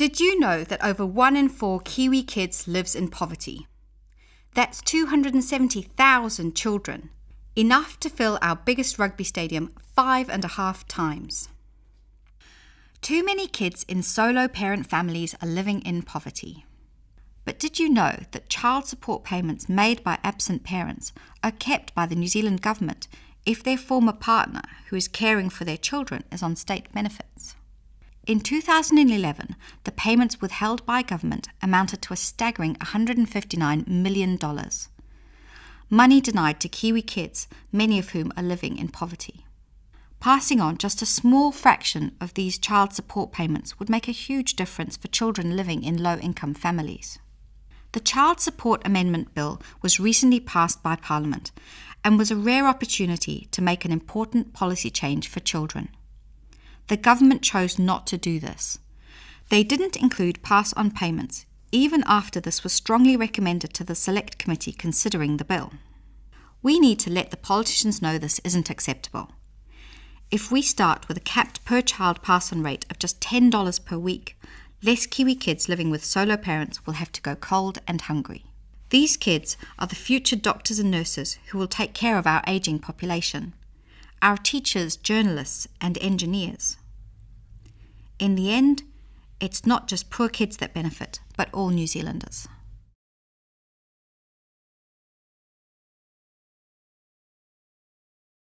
Did you know that over one in four Kiwi kids lives in poverty? That's 270,000 children, enough to fill our biggest rugby stadium five and a half times. Too many kids in solo parent families are living in poverty. But did you know that child support payments made by absent parents are kept by the New Zealand government if their former partner who is caring for their children is on state benefits? In 2011, the payments withheld by government amounted to a staggering $159 million. Money denied to Kiwi kids, many of whom are living in poverty. Passing on just a small fraction of these child support payments would make a huge difference for children living in low income families. The Child Support Amendment Bill was recently passed by Parliament and was a rare opportunity to make an important policy change for children. The government chose not to do this. They didn't include pass on payments, even after this was strongly recommended to the Select Committee considering the bill. We need to let the politicians know this isn't acceptable. If we start with a capped per child pass on rate of just $10 per week, less Kiwi kids living with solo parents will have to go cold and hungry. These kids are the future doctors and nurses who will take care of our ageing population, our teachers, journalists, and engineers. In the end, it's not just poor kids that benefit, but all New Zealanders.